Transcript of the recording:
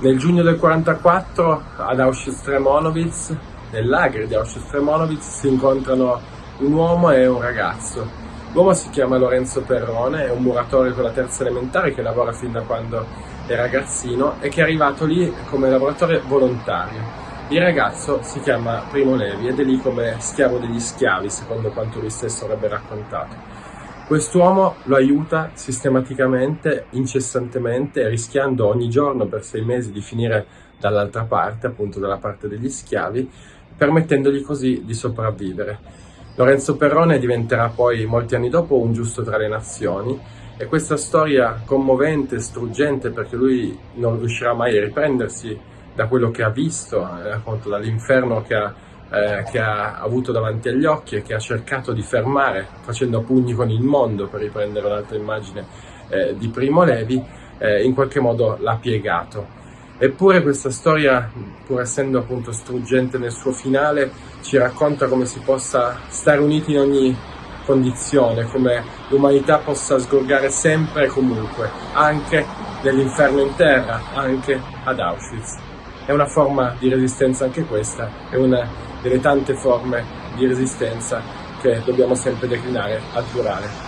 Nel giugno del 1944 ad Auschwitz-Tremonowitz, nel lager di Auschwitz-Tremonowitz, si incontrano un uomo e un ragazzo. L'uomo si chiama Lorenzo Perrone, è un muratore con la terza elementare che lavora fin da quando è ragazzino e che è arrivato lì come lavoratore volontario. Il ragazzo si chiama Primo Levi ed è lì come schiavo degli schiavi, secondo quanto lui stesso avrebbe raccontato. Quest'uomo lo aiuta sistematicamente, incessantemente, rischiando ogni giorno per sei mesi di finire dall'altra parte, appunto dalla parte degli schiavi, permettendogli così di sopravvivere. Lorenzo Perrone diventerà poi molti anni dopo un giusto tra le nazioni e questa storia commovente, struggente, perché lui non riuscirà mai a riprendersi da quello che ha visto, eh, appunto dall'inferno che ha eh, che ha avuto davanti agli occhi e che ha cercato di fermare facendo pugni con il mondo, per riprendere un'altra immagine eh, di Primo Levi, eh, in qualche modo l'ha piegato. Eppure questa storia, pur essendo appunto struggente nel suo finale, ci racconta come si possa stare uniti in ogni condizione, come l'umanità possa sgorgare sempre e comunque, anche nell'inferno in terra, anche ad Auschwitz. È una forma di resistenza anche questa, è una delle tante forme di resistenza che dobbiamo sempre declinare al plurale.